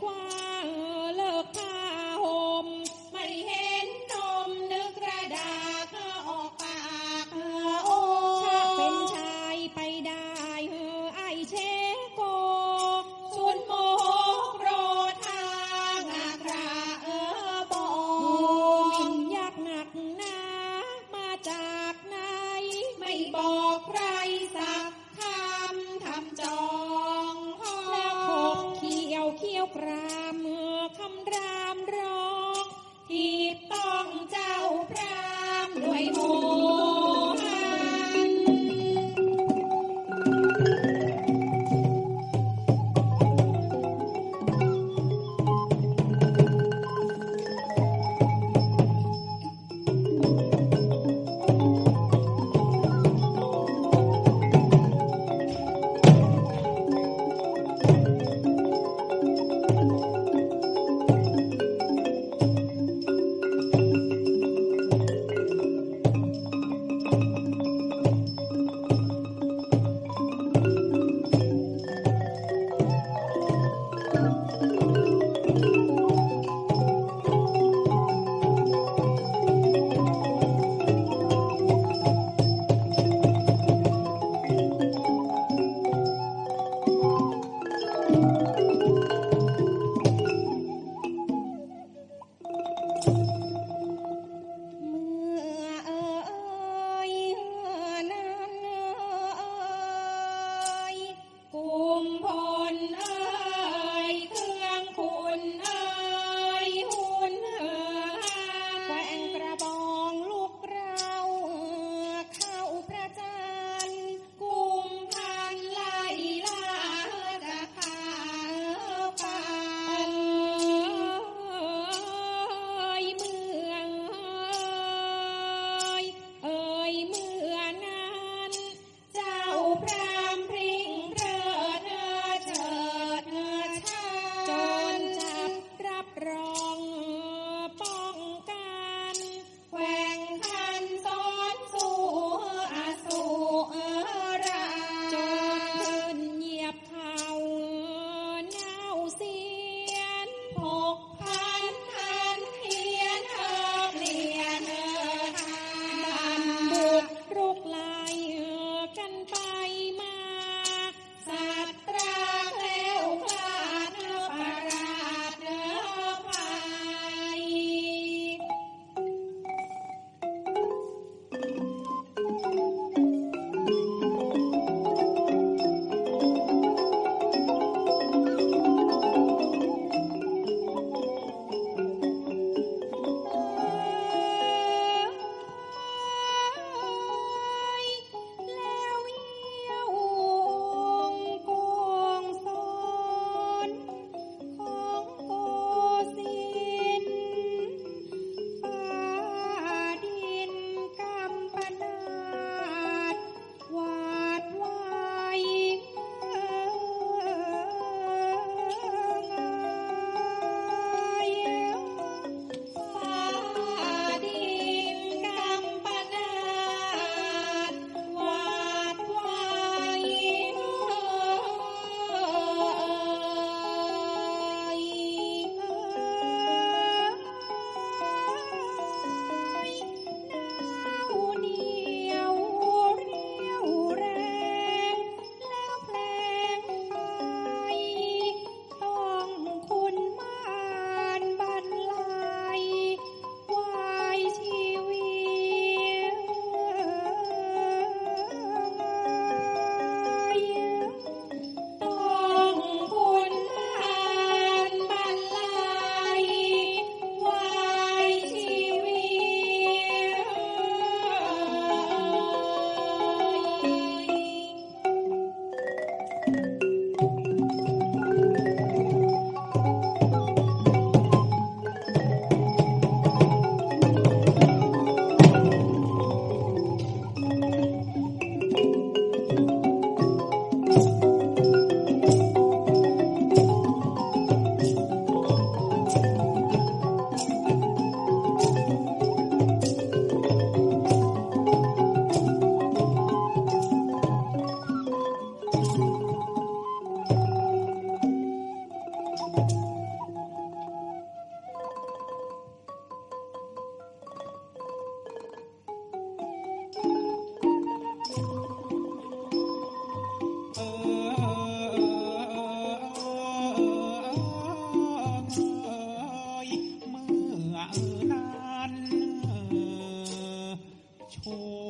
花。Oh.